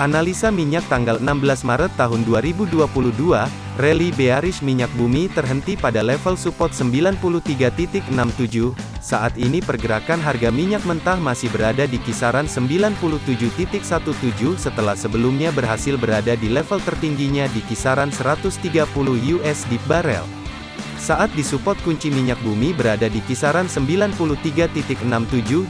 Analisa minyak tanggal 16 Maret tahun 2022, rally bearish minyak bumi terhenti pada level support 93.67. Saat ini pergerakan harga minyak mentah masih berada di kisaran 97.17 setelah sebelumnya berhasil berada di level tertingginya di kisaran 130 USD barel. Saat di support kunci minyak bumi berada di kisaran 93.67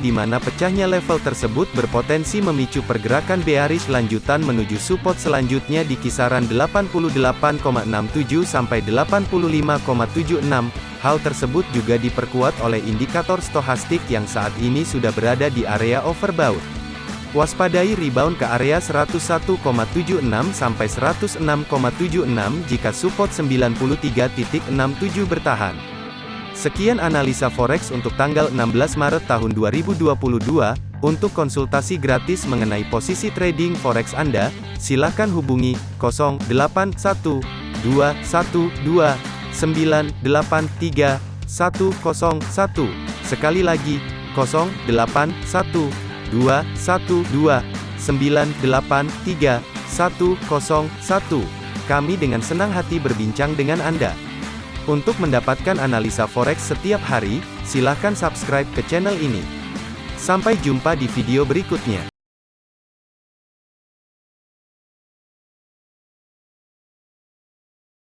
di mana pecahnya level tersebut berpotensi memicu pergerakan bearish lanjutan menuju support selanjutnya di kisaran 88,67 sampai 85,76. Hal tersebut juga diperkuat oleh indikator stohastik yang saat ini sudah berada di area overbought. Waspadai rebound ke area 101,76 sampai 106,76 jika support 93.67 bertahan. Sekian analisa forex untuk tanggal 16 Maret tahun 2022. Untuk konsultasi gratis mengenai posisi trading forex Anda, silakan hubungi 081212983101. Sekali lagi, 081 dua satu dua sembilan delapan tiga satu satu Kami dengan senang hati berbincang dengan Anda. Untuk mendapatkan analisa forex setiap hari, silahkan subscribe ke channel ini. Sampai jumpa di video berikutnya.